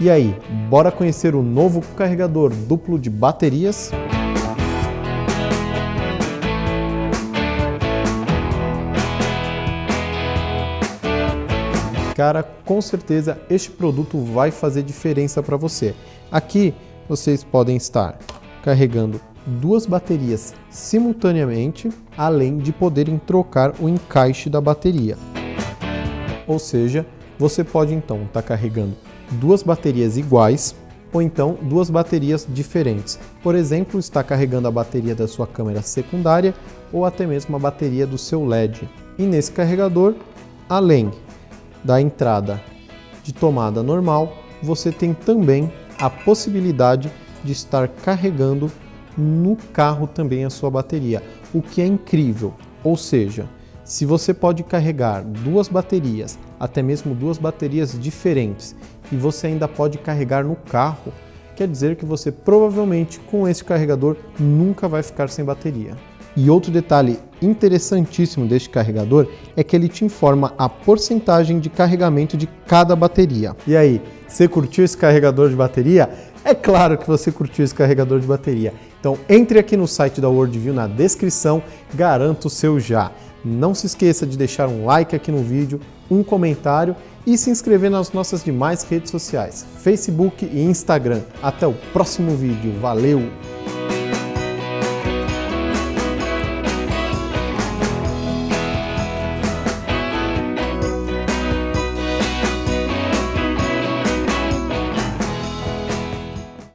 E aí, bora conhecer o novo carregador duplo de baterias? Cara, com certeza este produto vai fazer diferença para você. Aqui vocês podem estar carregando duas baterias simultaneamente, além de poderem trocar o encaixe da bateria. Ou seja, você pode então estar tá carregando duas baterias iguais ou então duas baterias diferentes. Por exemplo, está carregando a bateria da sua câmera secundária ou até mesmo a bateria do seu LED. E nesse carregador, além da entrada de tomada normal, você tem também a possibilidade de estar carregando no carro também a sua bateria, o que é incrível. Ou seja, se você pode carregar duas baterias, até mesmo duas baterias diferentes, e você ainda pode carregar no carro, quer dizer que você provavelmente com esse carregador nunca vai ficar sem bateria. E outro detalhe interessantíssimo deste carregador é que ele te informa a porcentagem de carregamento de cada bateria. E aí, você curtiu esse carregador de bateria? É claro que você curtiu esse carregador de bateria. Então entre aqui no site da Worldview na descrição, garanto o seu já. Não se esqueça de deixar um like aqui no vídeo, um comentário e se inscrever nas nossas demais redes sociais, Facebook e Instagram. Até o próximo vídeo. Valeu!